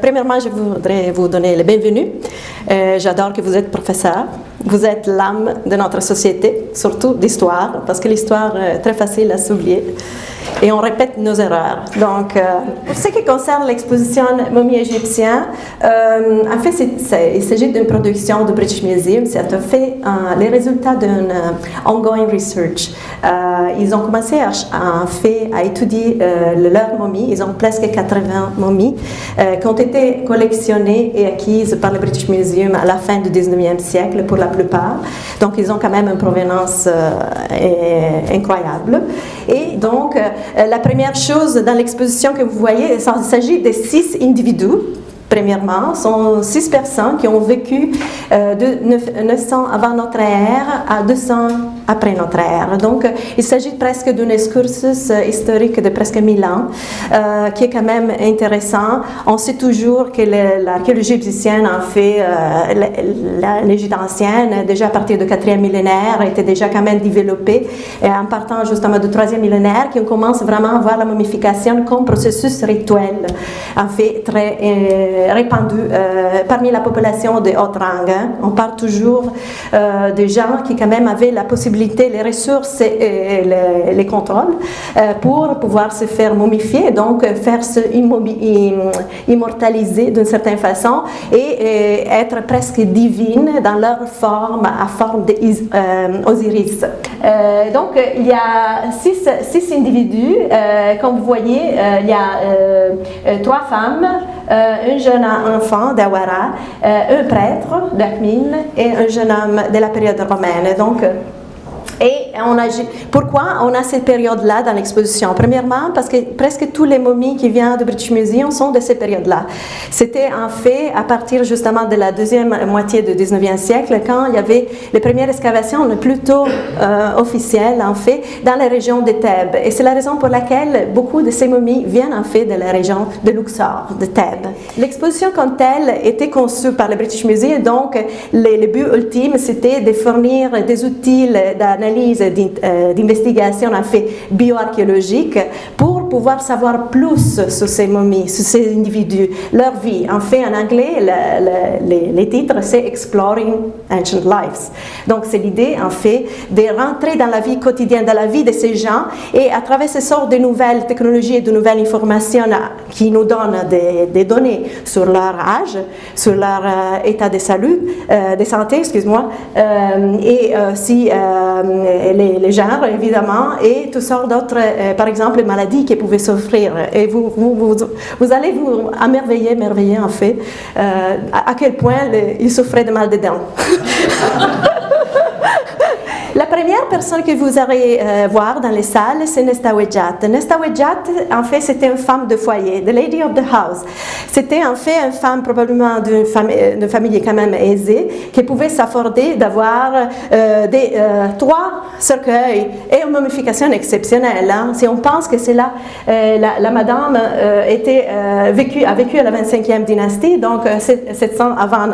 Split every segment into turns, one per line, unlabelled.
Premièrement, je voudrais vous donner le bienvenue. Euh, J'adore que vous êtes professeur. Vous êtes l'âme de notre société, surtout d'histoire, parce que l'histoire est très facile à s'oublier et on répète nos erreurs. Donc, euh, pour ce qui concerne l'exposition Momie égyptien, euh, en fait, il s'agit d'une production du British Museum. C'est en fait euh, les résultats d'une euh, ongoing research. Ils ont commencé à, à, à étudier leurs momies. Ils ont presque 80 momies qui ont été collectionnées et acquises par le British Museum à la fin du 19e siècle pour la plupart. Donc, ils ont quand même une provenance incroyable. Et donc, euh, la première chose dans l'exposition que vous voyez, il s'agit de six individus Premièrement, sont six personnes qui ont vécu euh, de 900 avant notre ère à 200 après notre ère. Donc, il s'agit presque d'un excursus historique de presque 1000 ans, euh, qui est quand même intéressant. On sait toujours que l'archéologie égyptienne, en fait, euh, l'Égypte ancienne, déjà à partir du 4e millénaire, était déjà quand même développée, et en partant justement du 3e millénaire, qu'on commence vraiment à voir la momification comme processus rituel, en fait, très euh, répandu euh, parmi la population de haute rang. Hein. On parle toujours euh, des gens qui quand même avaient la possibilité, les ressources et, les, les, contrôles euh, pour pouvoir se faire momifier, donc faire se immortaliser d'une certaine façon et, et, être presque divine dans leur forme, à forme d'Osiris. donc il y a six, six individus, comme vous voyez, il y a trois femmes, un jeune enfant d'Awara, euh, un prêtre d'Akmin et un jeune homme de la période romaine. Donc, on pourquoi on a cette période-là dans l'exposition? Premièrement, parce que presque tous les momies qui viennent du British Museum sont de cette période-là. C'était en fait à partir justement de la deuxième moitié du 19e siècle, quand il y avait les premières excavations plutôt euh, officielles, en fait, dans la région de Thèbes. Et c'est la raison pour laquelle beaucoup de ces momies viennent en fait de la région de Luxor, de Thèbes. L'exposition comme telle était conçue par le British Museum, donc le but ultime, c'était de fournir des outils d'analyse d'investigation en fait bioarchéologique pour pouvoir savoir plus sur ces momies, sur ces individus, leur vie. En fait, en anglais, le, le, les, titres, c'est Exploring Ancient Lives. Donc, c'est l'idée, en fait, de rentrer dans la vie quotidienne, dans la vie de ces gens, et à travers ces sortes de nouvelles technologies et de nouvelles informations qui nous donnent des, des données sur leur âge, sur leur euh, état euh, de santé, excuse-moi, euh, et si euh, les, les, genres, évidemment, et toutes sortes d'autres, euh, par exemple, maladies qui pouvaient souffrir. Et vous, vous, vous, allez vous amerveiller, merveiller en fait, euh, à, quel point les, ils souffraient de mal de dents. La première personne que vous allez euh, voir dans les salles, c'est Nesta Wedjat. Nesta Wedjat, en fait, c'était une femme de foyer, the lady of the house. C'était en fait une femme probablement d'une famille, famille, quand même aisée, qui pouvait s'afforder d'avoir euh, euh, trois cercueils et une momification exceptionnelle. Hein. Si on pense que c'est là, euh, la, madame euh, a vécu à la 25e dynastie, donc 700 avant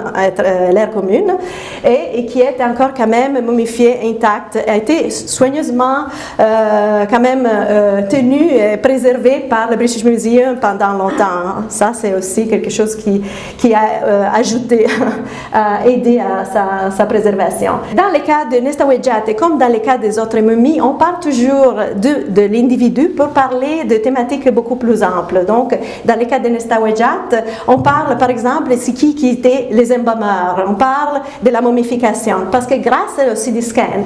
l'ère commune, et, et, qui est encore quand même momifiée intacte a été soigneusement euh, quand même euh, tenu et préservé par le British Museum pendant longtemps. Ça, c'est aussi quelque chose qui, qui a euh, ajouté, a aidé à sa, préservation. Dans le cas de Nesta et comme dans le cas des autres momies, on parle toujours de, de l'individu pour parler de thématiques beaucoup plus amples. Donc, dans le cas de Nesta on parle par exemple de qui qui étaient les embaumeurs, on parle de la momification, parce que grâce au CD scan,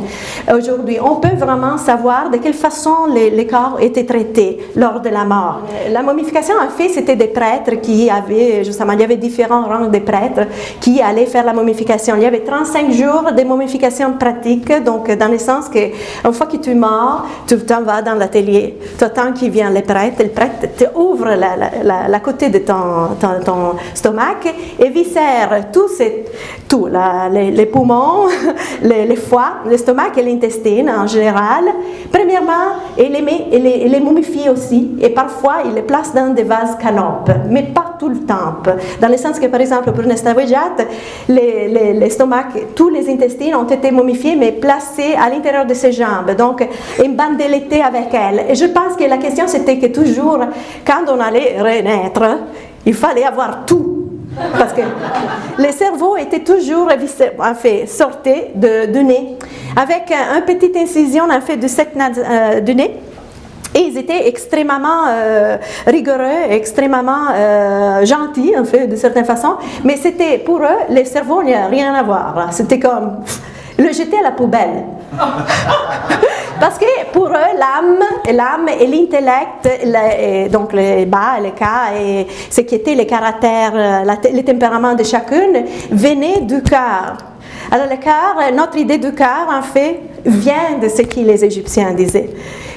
aujourd'hui. On peut vraiment savoir de quelle façon les, corps étaient traités lors de la mort. La momification, en fait, c'était des prêtres qui avaient, justement, il y avait différents rangs de prêtres qui allaient faire la momification. Il y avait 35 jours de momification pratique, donc dans le sens que une fois que tu es mort, tu t'en vas dans l'atelier. Tu attends qu'il vienne le prêtre, le prêtre te ouvre la, la, côté de ton, ton, stomac et viscère tout, les, poumons, les, les foie, l'estomac et l'intestin en général. Premièrement, il les, met, les, les momifie aussi et parfois il les place dans des vases canopes, mais pas tout le temps. Dans le sens que, par exemple, pour Nesta l'estomac, tous les intestins ont été momifiés mais placés à l'intérieur de ses jambes, donc embandellettés avec elle. Et je pense que la question c'était que toujours, quand on allait renaître, il fallait avoir tout Parce que les cerveaux étaient toujours en fait, sortés de, du nez, avec un petite incision en fait, de cette euh, du nez. Et ils étaient extrêmement euh, rigoureux, extrêmement euh, gentils, en fait, de certaine façon. Mais c'était, pour eux, les cerveaux n'y a rien à voir. C'était comme le jeter à la poubelle. Parce que pour eux, l'âme, l'âme et l'intellect, donc les bas, les cas et ce qui était les caractères, les tempéraments de chacune, venaient du cœur. Alors le notre idée du cœur, en fait, vient de ce que les Égyptiens disaient.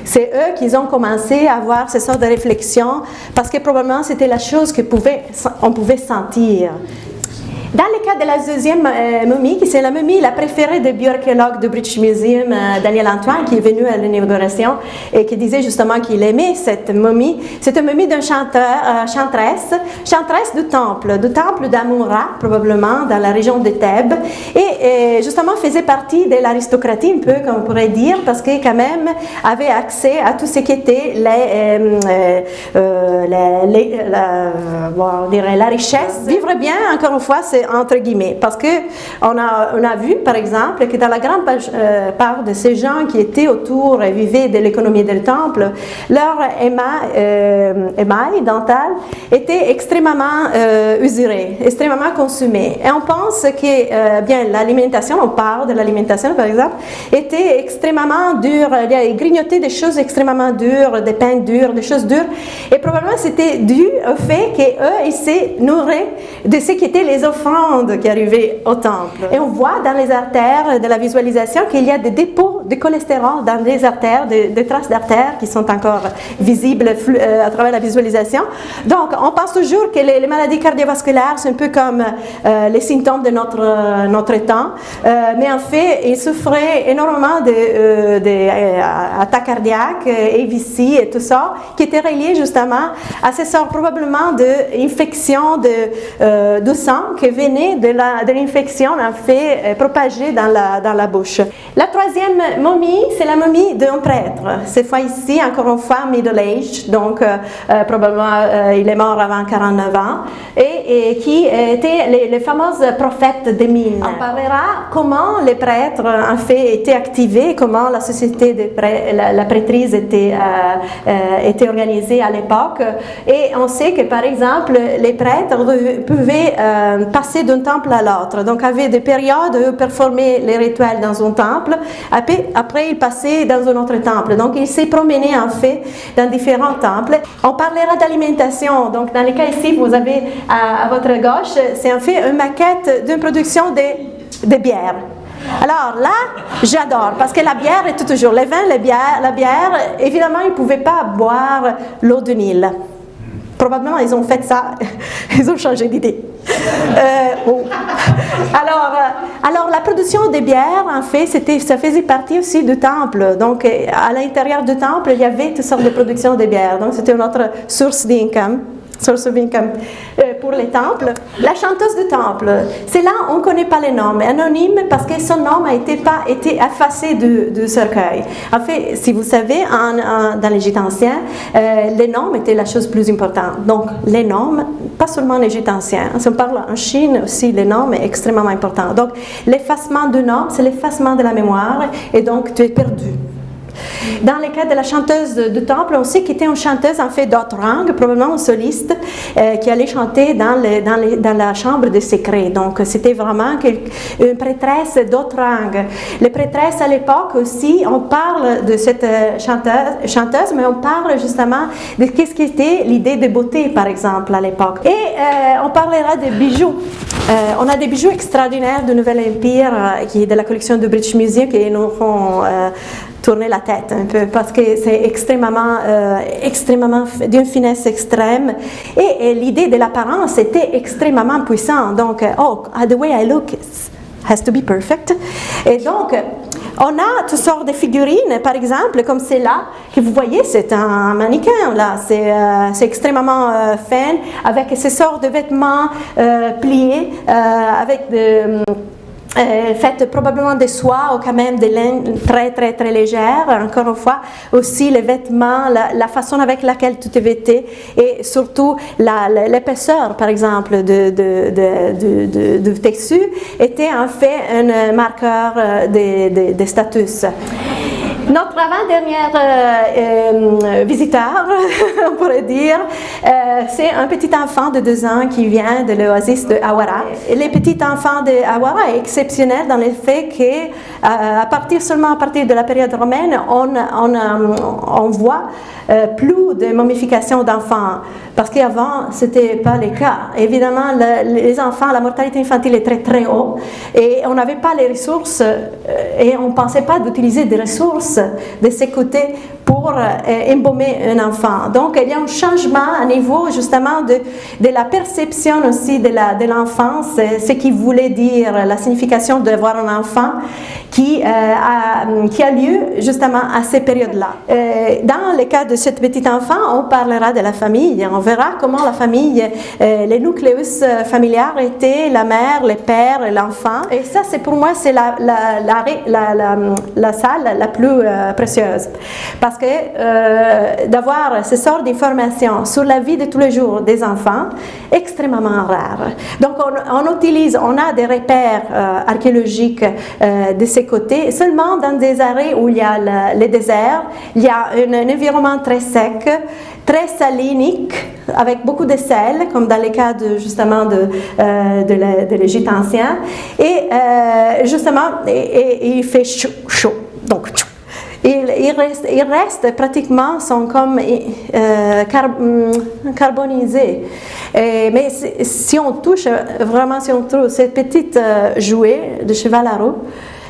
C'est eux qui ont commencé à avoir ce sorte de réflexion parce que probablement c'était la chose qu'on pouvait, on pouvait sentir. Dans le cas de la deuxième euh, momie, qui c'est la momie la préférée du bioarchéologue du British Museum, euh, Daniel Antoine, qui est venu à l'inauguration et qui disait justement qu'il aimait cette momie, c'est une momie d'un chanteur, euh, chanteresse, chanteresse du temple, du temple d'Amoura, probablement, dans la région de Thèbes, et, justement faisait partie de l'aristocratie, un peu, comme on pourrait dire, parce que quand même avait accès à tout ce qui était la, la richesse. Vivre bien, encore une fois, c'est entre guillemets, parce que on a, on a vu, par exemple, que dans la grande euh, part de ces gens qui étaient autour et vivaient de l'économie du temple, leur émail, euh, dental était extrêmement euh, usuré, extrêmement consumé. Et on pense que, bien, l'alimentation, on parle de l'alimentation, par exemple, était extrêmement dure, il grignotait des choses extrêmement dures, des pains durs, des choses dures, et probablement c'était dû au fait qu'eux, ils se nourraient de ce qui étaient les qui arrivait au temple. Et on voit dans les artères de la visualisation qu'il y a des dépôts de cholestérol dans les artères, des, traces d'artères qui sont encore visibles euh, à travers la visualisation. Donc, on pense toujours que les, maladies cardiovasculaires, c'est un peu comme euh, les symptômes de notre, notre temps, euh, mais en fait, il souffrait énormément d'attaques cardiaques, AVC et tout ça, qui étaient reliés justement à ces sortes probablement d'infections de, de sang qui de l'infection en fait euh, propagée dans la, dans la bouche. La troisième momie, c'est la momie d'un prêtre. Cette fois ici, encore une fois, middle age, donc euh, euh, probablement il est mort avant 49 ans, et, qui était les, les, fameuses prophètes des mines. On parlera comment les prêtres en fait étaient activés, comment la société de la, prêtrise était, organisée à l'époque, et on sait que par exemple les prêtres pouvaient passer d'un temple à l'autre. Donc, avait des périodes où il performait les rituels dans un temple, après, après il passait dans un autre temple. Donc, il s'est promené en fait dans différents temples. On parlera d'alimentation. Donc, dans le cas ici, vous avez à, votre gauche, c'est en fait une maquette d'une production de, bière. Alors là, j'adore, parce que la bière est toujours, les vins, les bières, la bière, évidemment, ils ne pouvaient pas boire l'eau de Nil. Probablement, ils ont fait ça, ils ont changé d'idée. Euh, alors, euh, alors, la production des bières, en fait, ça faisait partie aussi du temple. Donc, euh, à l'intérieur du temple, il y avait toutes sortes de production de bières. Donc, c'était notre source d'income source income pour les temples. La chanteuse du temple, c'est là on ne connaît pas les noms, anonyme parce que son nom a été, pas été effacé du, cercueil. En fait, si vous savez, en, dans l'Égypte ancien, euh, les noms étaient la chose plus importante. Donc, les noms, pas seulement l'Égypte ancien, si on parle en Chine aussi, les noms est extrêmement important. Donc, l'effacement du nom, c'est l'effacement de la mémoire et donc tu es perdu. Dans le cas de la chanteuse du temple, on sait qu'elle était une chanteuse en fait langues, probablement une soliste, euh, qui allait chanter dans, la chambre de secret. Donc c'était vraiment une prêtresse langues. Les prêtresses à l'époque aussi, on parle de cette euh, chanteuse, mais on parle justement de qu'est-ce qui était l'idée de beauté, par exemple, à l'époque. Et euh, on parlera des bijoux. on a des bijoux extraordinaires du Nouvel Empire, qui est de la collection du British Museum, qui nous font tourner la tête un peu parce que c'est extrêmement, euh, extrêmement d'une finesse extrême et, l'idée de l'apparence était extrêmement puissante. Donc, oh, the way I look has to be perfect. Et donc, on a toutes sortes de figurines, par exemple, comme celle-là, que vous voyez, c'est un mannequin, là, c'est euh, extrêmement euh, fin, avec ces sortes de vêtements pliés, avec de euh, faites probablement des soies ou quand même des laines très très très légères. Encore une fois, aussi les vêtements, la, façon avec laquelle tu te vêtais et surtout l'épaisseur, par exemple, de, de, de, textu était en fait un marqueur de, de status. Notre avant-dernier euh, euh, visiteur, on pourrait dire, euh, c'est un petit enfant de deux ans qui vient de l'oasis de Awara. les petits enfants de Awara est exceptionnel dans le fait que, à partir seulement à partir de la période romaine, on, on, on voit plus de momification d'enfants. Parce qu'avant, ce n'était pas le cas. Évidemment, les enfants, la mortalité infantile est très très haut et on n'avait pas les ressources et on ne pensait pas d'utiliser des ressources de côtés pour euh, embaumer un enfant. Donc, il y a un changement à niveau justement de, de la perception aussi de l'enfance, de ce qui voulait dire la signification d'avoir un enfant qui, euh, a, qui a lieu justement à ces périodes-là. Euh, dans le cas de ce petit enfant, on parlera de la famille, on verra comment la famille, les nucléus familiaux étaient la mère, le père l'enfant. Et ça, c'est pour moi, c'est la, la, la, la, salle la plus précieuse. Que euh, d'avoir ce sort d'informations sur la vie de tous les jours des enfants, extrêmement rare. Donc on, utilise, on a des repères euh, archéologiques euh, de ces côtés, seulement dans des arrêts où il y a le, les déserts, il y a un, environnement très sec, très salinique, avec beaucoup de sel, comme dans les cas de, justement de, de l'Égypte ancien, et justement, il fait chaud, chaud. Donc ils, restent, il reste pratiquement, sont comme euh, mm, carbonisés. mais si on touche, vraiment si on trouve cette petite euh, de cheval à roue,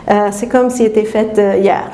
euh, c'est comme si c'était faite hier.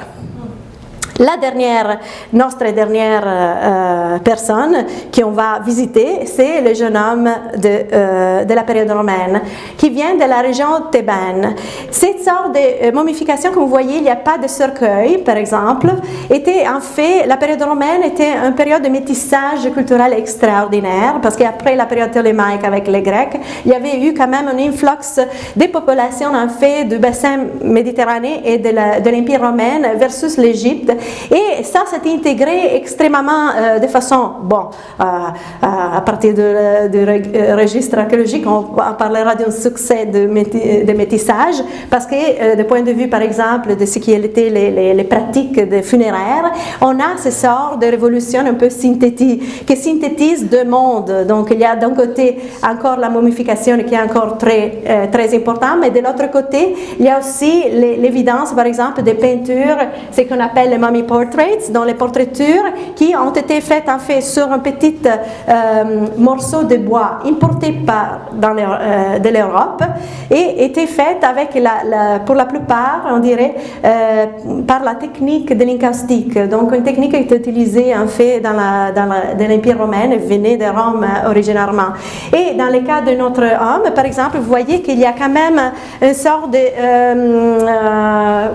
La dernière, notre dernière euh, personne qu'on va visiter, c'est le jeune homme de, euh, de, la période romaine qui vient de la région thébaine. Cette sorte de euh, momification que vous voyez, il n'y a pas de cercueil, par exemple, était en fait, la période romaine était une période de métissage culturel extraordinaire parce qu'après la période ptolémaïque avec les Grecs, il y avait eu quand même un influx des populations en fait du bassin méditerranéen et de l'Empire romain versus l'Égypte et ça s'est intégré extrêmement euh, de façon, bon, euh, euh, à partir du registre archéologique, on, parlera d'un succès de, de, métissage, parce que du point de vue, par exemple, de ce qui étaient les, pratiques funéraires, on a ce sort de révolution un peu synthétique, qui synthétise deux mondes. Donc, il y a d'un côté encore la momification qui est encore très, très importante, mais de l'autre côté, il y a aussi l'évidence, par exemple, des peintures, ce qu'on appelle les portraits, dans les portraitures qui ont été faites en fait sur un petit euh, morceau de bois importé par, dans euh, de l'Europe et étaient faites avec la, pour la plupart, on dirait, euh, par la technique de l'incaustique. Donc une technique qui est utilisée en fait dans l'Empire romain et venait de Rome originairement. Et dans le cas de notre homme, par exemple, vous voyez qu'il y a quand même une sorte de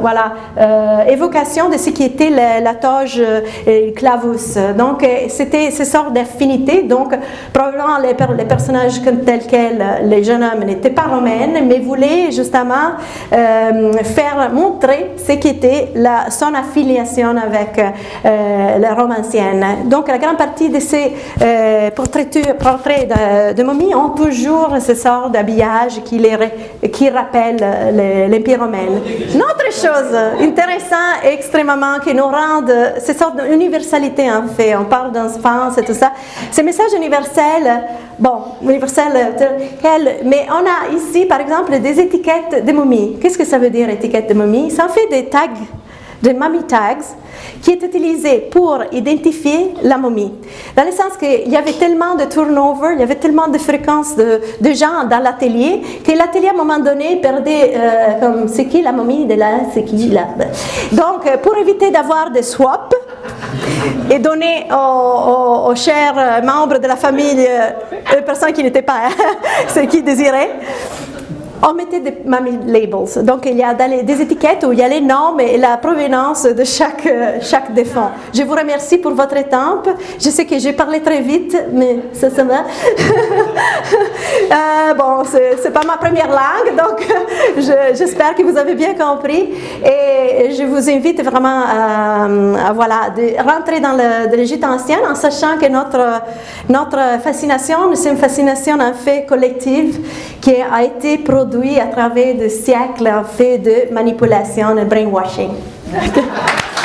voilà, évocation de ce qui était la toge et le clavus. Donc, euh, c'était ce sort d'affinité. Donc, probablement les, les, personnages tels quels, les jeunes hommes n'étaient pas romains, mais voulaient justement euh, faire montrer ce qu'était son affiliation avec euh, la Rome ancienne. Donc, la grande partie de ces portraits, de, momies ont toujours ce sort d'habillage qui, qui rappelle l'Empire romain. Une autre chose intéressante, extrêmement, qui nous rend de ces sortes d'universalité en fait. On parle d'enfance et tout ça. Ces messages universels, bon, universels, mais on a ici par exemple des étiquettes de momies. Qu'est-ce que ça veut dire étiquette de momie Ça en fait des tags, des mommy tags qui est utilisé pour identifier la momie. Dans le sens qu'il y avait tellement de turnover, il y avait tellement de fréquences de, de gens dans l'atelier, que l'atelier à un moment donné perdait euh, comme qui la momie de là, c'est qui là. Donc euh, pour éviter d'avoir des swaps et donner aux, chers membres de la famille, euh, aux personnes qui n'étaient pas ce qu'ils désiraient, on mettait des mammy labels. Donc, il y a des étiquettes où il y a les noms et la provenance de chaque, chaque défunt. Je vous remercie pour votre étampe. Je sais que j'ai parlé très vite, mais ça, ça va. euh, bon, c'est pas ma première langue, donc j'espère que vous avez bien compris. Et je vous invite vraiment à, voilà, de rentrer dans l'Égypte ancienne en sachant que notre, notre fascination, c'est une fascination en fait collective qui a été produite à travers des siècles fait de manipulation et brainwashing.